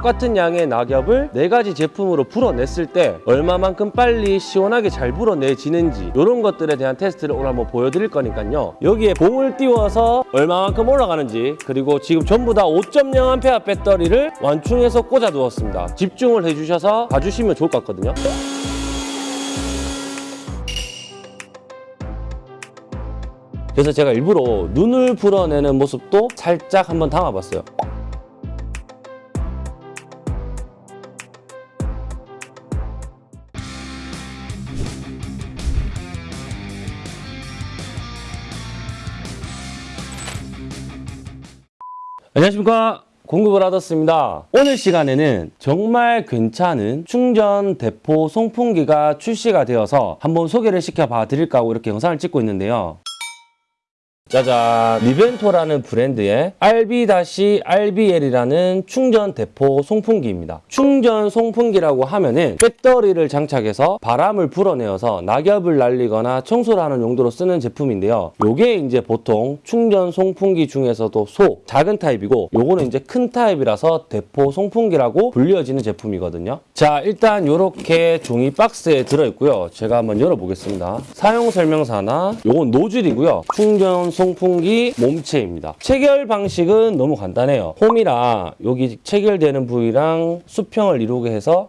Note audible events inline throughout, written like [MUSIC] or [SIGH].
똑같은 양의 낙엽을 네 가지 제품으로 불어냈을 때 얼마만큼 빨리 시원하게 잘 불어내지는지 이런 것들에 대한 테스트를 오늘 한번 보여드릴 거니까요. 여기에 봉을 띄워서 얼마만큼 올라가는지 그리고 지금 전부 다 5.0A 배터리를 완충해서 꽂아 두었습니다. 집중을 해주셔서 봐주시면 좋을 것 같거든요. 그래서 제가 일부러 눈을 불어내는 모습도 살짝 한번 담아봤어요. 안녕하십니까. 공급을 하셨습니다. 오늘 시간에는 정말 괜찮은 충전 대포 송풍기가 출시가 되어서 한번 소개를 시켜봐 드릴까 하고 이렇게 영상을 찍고 있는데요 짜잔 리벤토라는 브랜드의 RB-RBL이라는 충전 대포 송풍기입니다. 충전 송풍기라고 하면 은 배터리를 장착해서 바람을 불어내어서 낙엽을 날리거나 청소를 하는 용도로 쓰는 제품인데요. 요게 이제 보통 충전 송풍기 중에서도 소, 작은 타입이고 요거는 이제 큰 타입이라서 대포 송풍기라고 불려지는 제품이거든요. 자 일단 요렇게 종이 박스에 들어있고요. 제가 한번 열어보겠습니다. 사용 설명서나 요건 노즐이고요. 충전 송풍기 몸체입니다. 체결 방식은 너무 간단해요. 홈이랑 여기 체결되는 부위랑 수평을 이루게 해서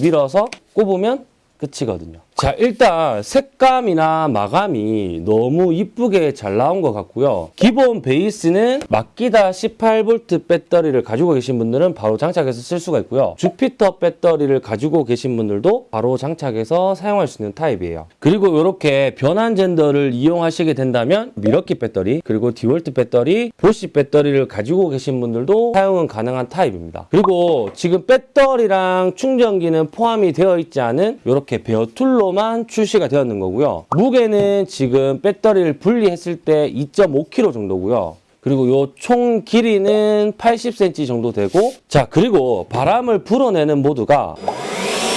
밀어서 꼽으면 끝이거든요. 자 일단 색감이나 마감이 너무 이쁘게 잘 나온 것 같고요. 기본 베이스는 마키다 18V 배터리를 가지고 계신 분들은 바로 장착해서 쓸 수가 있고요. 주피터 배터리를 가지고 계신 분들도 바로 장착해서 사용할 수 있는 타입이에요. 그리고 이렇게 변환 젠더를 이용하시게 된다면 밀워키 배터리 그리고 디월트 배터리, 보쉬 배터리를 가지고 계신 분들도 사용은 가능한 타입입니다. 그리고 지금 배터리랑 충전기는 포함이 되어 있지 않은 이렇게 bare tool로만 출시가 되었는 거고요. 무게는 지금 배터리를 분리했을 때 2.5kg 정도고요. 그리고 요 총 길이는 80cm 정도 되고 자 그리고 바람을 불어내는 모드가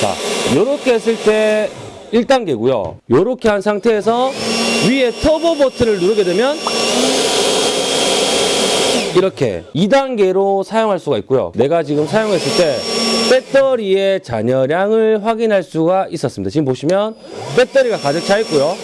자 요렇게 했을 때 1단계고요. 요렇게 한 상태에서 위에 터보 버튼을 누르게 되면 이렇게 2단계로 사용할 수가 있고요. 내가 지금 사용했을 때 배터리의 잔여량을 확인할 수가 있었습니다. 지금 보시면 배터리가 가득 차 있고요.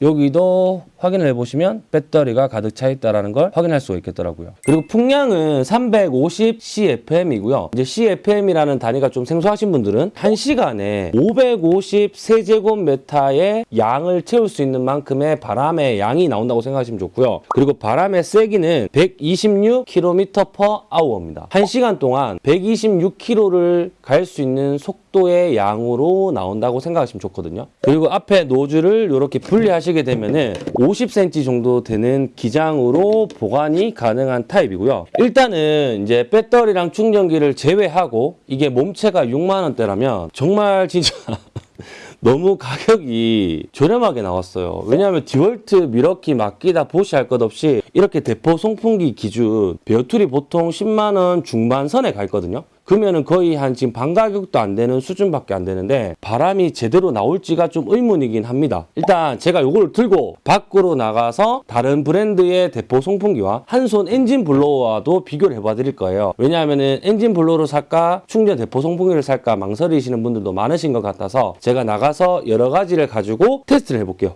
여기도 확인을 해보시면 배터리가 가득 차 있다는 걸 확인할 수가 있겠더라고요. 그리고 풍량은 350 CFM이고요. 이제 CFM이라는 단위가 좀 생소하신 분들은 1시간에 550 세제곱미터의 양을 채울 수 있는 만큼의 바람의 양이 나온다고 생각하시면 좋고요. 그리고 바람의 세기는 126km/h입니다. 1시간 동안 126km를 갈 수 있는 속도의 양으로 나온다고 생각하시면 좋거든요. 그리고 앞에 노즐을 이렇게 분리하시게 되면은 50cm 정도 되는 기장으로 보관이 가능한 타입이고요. 일단은 이제 배터리랑 충전기를 제외하고 이게 몸체가 6만 원대라면 정말 진짜 [LAUGHS] 너무 가격이 저렴하게 나왔어요. 왜냐하면 디월트, 밀워키, 마키다, 보쉬 할 것 없이 이렇게 대포 송풍기 기준 bare tool이 보통 10만 원 중반선에 가 있거든요. 그러면은 거의 한 지금 반 가격도 안 되는 수준밖에 안 되는데 바람이 제대로 나올지가 좀 의문이긴 합니다. 일단 제가 이걸 들고 밖으로 나가서 다른 브랜드의 대포 송풍기와 한 손 엔진 blower와도 비교를 해봐 드릴 거예요. 왜냐하면은 엔진 blower를 살까 충전 대포 송풍기를 살까 망설이시는 분들도 많으신 것 같아서 제가 나가서 여러 가지를 가지고 테스트를 해볼게요.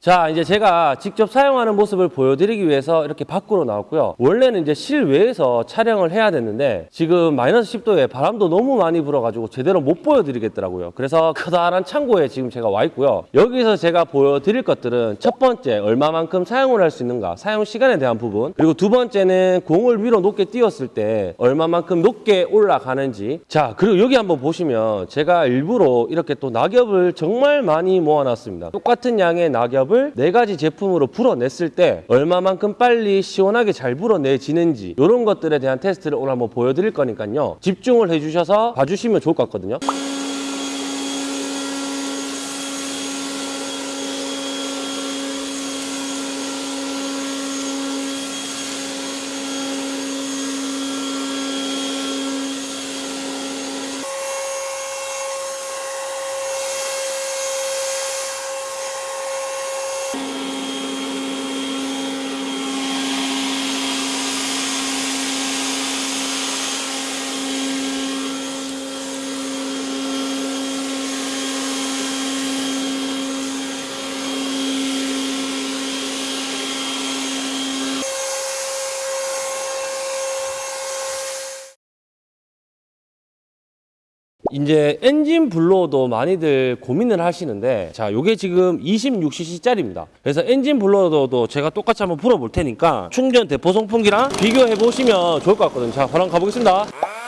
자 이제 제가 직접 사용하는 모습을 보여드리기 위해서 이렇게 밖으로 나왔고요. 원래는 이제 실외에서 촬영을 해야 됐는데 지금 마이너스 10도에 바람도 너무 많이 불어가지고 제대로 못 보여드리겠더라고요. 그래서 커다란 창고에 지금 제가 와 있고요. 여기서 제가 보여드릴 것들은 첫 번째 얼마만큼 사용을 할 수 있는가 사용 시간에 대한 부분 그리고 두 번째는 공을 위로 높게 띄웠을 때 얼마만큼 높게 올라가는지. 자 그리고 여기 한번 보시면 제가 일부러 이렇게 또 낙엽을 정말 많이 모아놨습니다. 똑같은 양의 낙엽 을 네 가지 제품으로 불어냈을 때 얼마만큼 빨리 시원하게 잘 불어내지는지 이런 것들에 대한 테스트를 오늘 한번 보여드릴 거니까요. 집중을 해주셔서 봐주시면 좋을 것 같거든요. Música 이제 엔진 블로어도 많이들 고민을 하시는데 자 요게 지금 26cc짜리입니다. 그래서 엔진 블로어도 제가 똑같이 한번 불어볼 테니까 충전 대포 송풍기랑 비교해 보시면 좋을 것 같거든요. 자 바로 가보겠습니다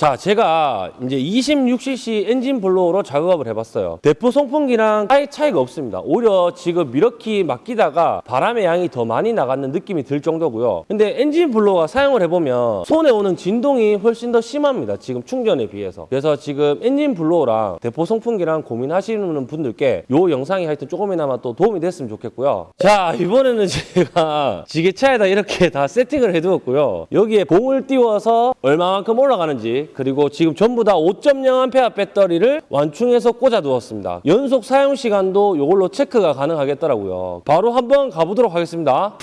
자, 제가 이제 26cc 엔진 blower로 작업을 해봤어요. 대포 송풍기랑 아예 차이가 없습니다. 오히려 지금 밀워키 마키다가 바람의 양이 더 많이 나가는 느낌이 들 정도고요. 근데 엔진 blower 사용을 해보면 손에 오는 진동이 훨씬 더 심합니다. 지금 충전에 비해서. 그래서 지금 엔진 blower랑 대포 송풍기랑 고민하시는 분들께 요 영상이 하여튼 조금이나마 또 도움이 됐으면 좋겠고요. 자, 이번에는 제가 지게차에다 이렇게 다 세팅을 해두었고요. 여기에 공을 띄워서 얼마만큼 올라가는지 그리고 지금 전부 다 5.0A 배터리를 완충해서 꽂아 두었습니다. 연속 사용 시간도 이걸로 체크가 가능하겠더라고요. 바로 한번 가보도록 하겠습니다.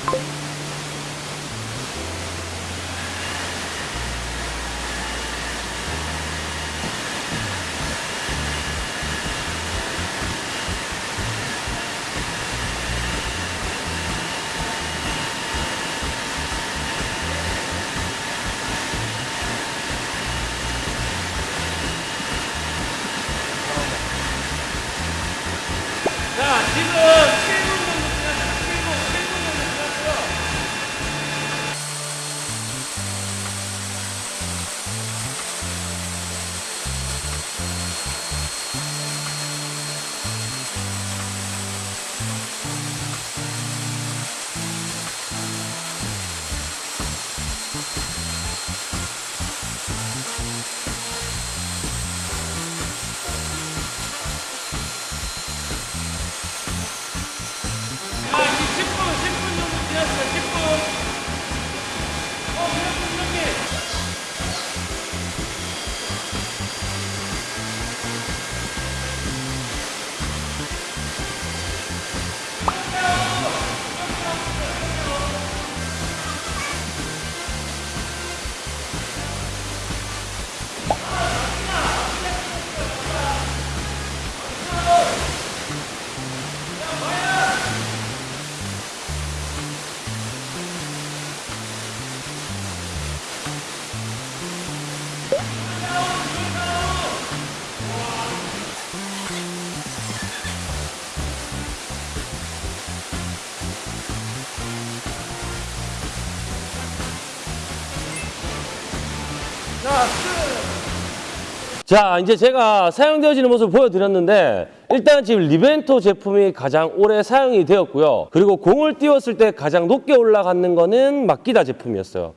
자, 이제 제가 사용되어지는 모습을 보여드렸는데 일단 지금 리벤토 제품이 가장 오래 사용이 되었고요. 그리고 공을 띄웠을 때 가장 높게 올라가는 거는 마키다 제품이었어요.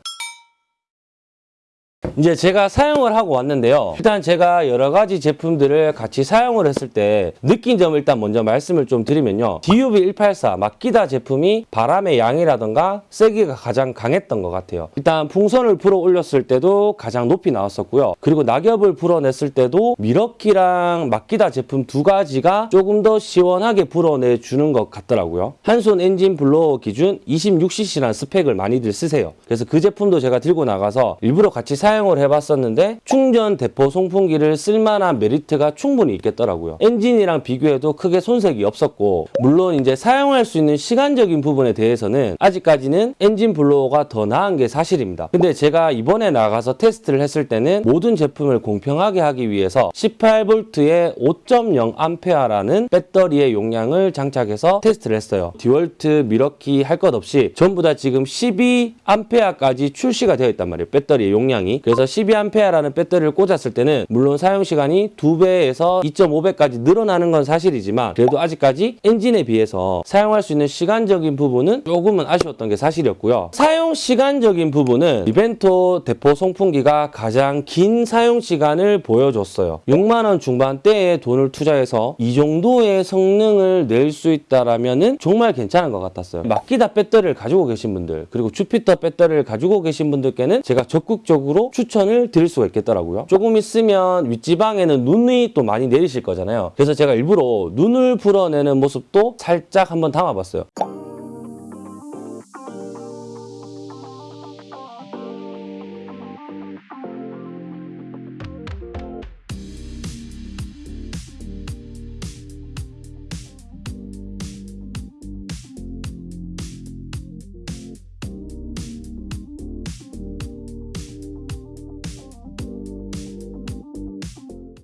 이제 제가 사용을 하고 왔는데요. 일단 제가 여러 가지 제품들을 같이 사용을 했을 때 느낀 점을 일단 먼저 말씀을 좀 드리면요. DUV184 마키다 제품이 바람의 양이라던가 세기가 가장 강했던 것 같아요. 일단 풍선을 불어 올렸을 때도 가장 높이 나왔었고요. 그리고 낙엽을 불어냈을 때도 밀워키랑 마키다 제품 두 가지가 조금 더 시원하게 불어내 주는 것 같더라고요. 한손 엔진 blower 기준 26cc라는 스펙을 많이들 쓰세요. 그래서 그 제품도 제가 들고 나가서 일부러 같이 사용 을 해봤었는데 충전 대포 송풍기를 쓸만한 메리트가 충분히 있겠더라고요. 엔진이랑 비교해도 크게 손색이 없었고 물론 이제 사용할 수 있는 시간적인 부분에 대해서는 아직까지는 엔진 blower가 더 나은 게 사실입니다. 근데 제가 이번에 나가서 테스트를 했을 때는 모든 제품을 공평하게 하기 위해서 18V에 5.0A라는 배터리의 용량을 장착해서 테스트를 했어요. 디월트, 밀워키 할 것 없이 전부 다 지금 12A까지 출시가 되어 있단 말이에요. 배터리의 용량이. 그래서 12A라는 배터리를 꽂았을 때는 물론 사용 시간이 2배에서 2.5배까지 늘어나는 건 사실이지만 그래도 아직까지 엔진에 비해서 사용할 수 있는 시간적인 부분은 조금은 아쉬웠던 게 사실이었고요. 사용 시간적인 부분은 리벤토 대포 송풍기가 가장 긴 사용 시간을 보여줬어요. 6만 원 중반대에 돈을 투자해서 이 정도의 성능을 낼 수 있다라면은 정말 괜찮은 것 같았어요. 마키다 배터리를 가지고 계신 분들 그리고 주피터 배터리를 가지고 계신 분들께는 제가 적극적으로 추천을 드릴 수가 있겠더라고요. 조금 있으면 윗지방에는 눈이 또 많이 내리실 거잖아요. 그래서 제가 일부러 눈을 불어내는 모습도 살짝 한번 담아봤어요.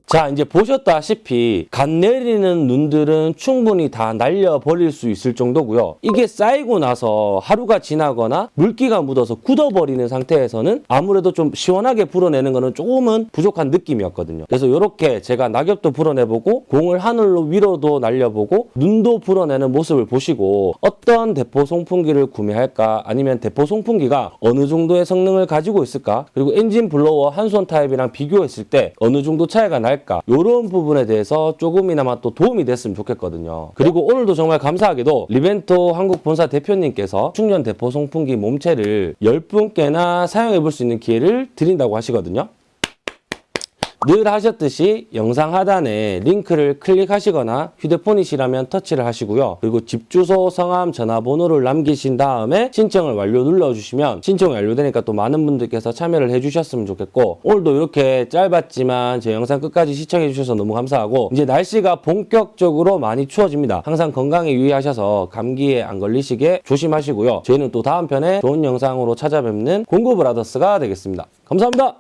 자, 이제 보셨다시피 갓 내리는 눈들은 충분히 다 날려버릴 수 있을 정도고요. 이게 쌓이고 나서 하루가 지나거나 물기가 묻어서 굳어버리는 상태에서는 아무래도 좀 시원하게 불어내는 거는 조금은 부족한 느낌이었거든요. 그래서 이렇게 제가 낙엽도 불어내보고 공을 하늘로 위로도 날려보고 눈도 불어내는 모습을 보시고 어떤 대포 송풍기를 구매할까 아니면 대포 송풍기가 어느 정도의 성능을 가지고 있을까 그리고 엔진 blower 한손 타입이랑 비교했을 때 어느 정도 차이가 날까 이런 부분에 대해서 조금이나마 또 도움이 됐으면 좋겠거든요. 그리고 오늘도 정말 감사하게도 리벤토 한국 본사 대표님께서 충전 대포 송풍기 몸체를 10분께나 사용해 볼 수 있는 기회를 드린다고 하시거든요. 늘 하셨듯이 영상 하단에 링크를 클릭하시거나 휴대폰이시라면 터치를 하시고요. 그리고 집 주소, 성함, 전화번호를 남기신 다음에 신청을 완료 눌러주시면 신청이 완료되니까 또 많은 분들께서 참여를 해주셨으면 좋겠고 오늘도 이렇게 짧았지만 제 영상 끝까지 시청해 주셔서 너무 감사하고 이제 날씨가 본격적으로 많이 추워집니다. 항상 건강에 유의하셔서 감기에 안 걸리시게 조심하시고요. 저희는 또 다음 편에 좋은 영상으로 찾아뵙는 공구브라더스가 되겠습니다. 감사합니다.